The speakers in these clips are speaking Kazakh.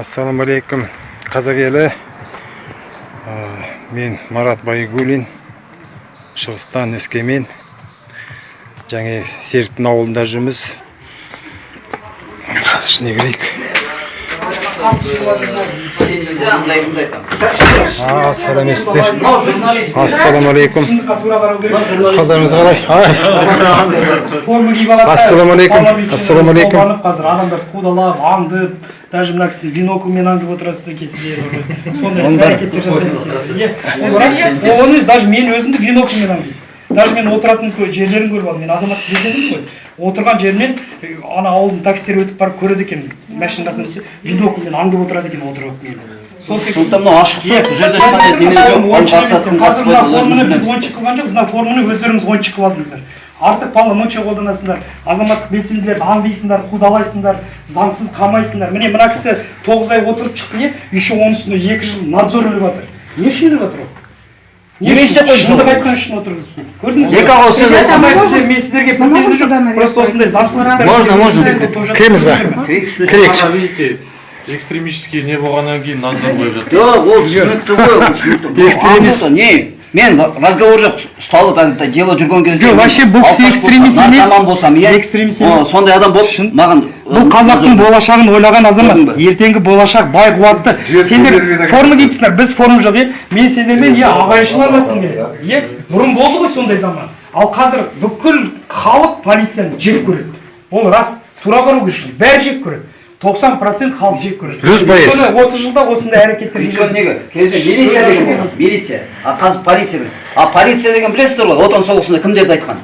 ассалаумағалейкум қазақ елі мен марат байгулин шығыстан өскемен және серіктің ауылында жүрміз. Қазір ішіне кірейік. А сәлеметсіздер ассалаумағалейкум қалдарыңыз қалай Ай, форма киіп алады Ассалаумағалейкум. Ассалаумағалейкум. қазір адамдар қудалап аңдып даже мына кісіні бинокльмен аңдып отырасыздар екенсіздер сондай іс әрекеттер жасайды екенсіздер иә ол рас ол оны даже мен өзімді бинокльмен аңдимын даже мен отыратын жерлерін көріп алдым. Мен азаматтық белсендімін ғой. Отырған жерінен е, ана ауылдың таксистері өтіп барып көреді екен. Машинасын бинокльмен аңдып отырады екен отырып алып мені. Сол сондықтан мынау ашық сұрақ. Бұл жерде қазір мына форманы біз ойыншық қылған жоқ мына форманы өздеріңіз ойыншық қылып алдыңыздар. Артық полномочия қолданасыңдар азаматтық белсенділерді аңдисыңдар қудалайсыңдар заңсыз қамайсыңдар. Міне мына кісі тоғыз ай отырып шықты иә еще оның үстіне екі жыл надзор іліп жатыр. Не үшін іліп жатыр ол? Істеп қойды шындық айтқан үшін отырғызып көрдіңіз Екі ауыз сөз айтсам мен сіздерге претензия жоқ просто осындай заңсыздықтар Можно, можно. Кіреміз ба? Кірейік Ана, видите, экстремистский не болғаннан кейін надзор қойып жатыр жоқ ол түсінікті ғой Экстремист. Не мен разговор жоқ ұсталып әлгі дело жүрген кезде Жоқ, вообще бұл кісі экстремист емес. наркоман болсам иә? Экстремист О, емес. сондай адам болып маған бұл қазақтың болашағын ойлаған азамат. Ертеңгі болашақ бай қуатты. Сендер форма киіпсіңдер біз форма жоқ иә? Мен сендермен иә ағайыншыл араласқым келеді. иә бұрын болды ғой сондай заман. Ал қазір бүкіл халық полицияны жек көреді. Ол рас тура бару керек. Бәрі жек көреді. Тоқсан процент халық жек көреді. Жүз пайыз. Отыз жылда осындай әрекеттер өйткені неге кезде милиция деген болған милиция. А қазір полиция а полиция деген білесіздер ғой отан соғысында кімдерді айтқан?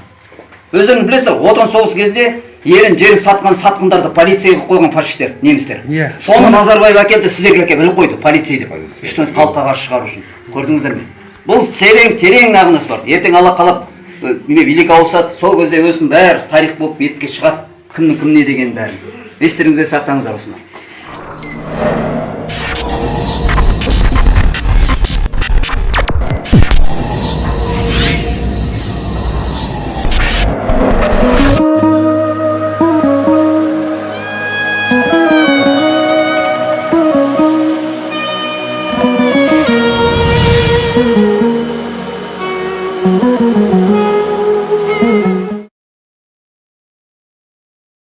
Өздеріңіз білесіздер ғой отан соғысы кезінде ерін жерін сатқан сатқындарды полицияға қойған фашистер немістер. Иә. соны назарбаев әкелді сіздерге әкеліп іліп қойды полицей деп. Халыққа қарсы шығару үшін. Көрдіңіздер ме? Бұл терең терең мағынасы бар. Ертең алла қалап билік ауысады сол кезде өзінің бәрі тарих болып бетке шығады. Кімнің кім не деген бәрін естеріңізде сақтаңыздар осыны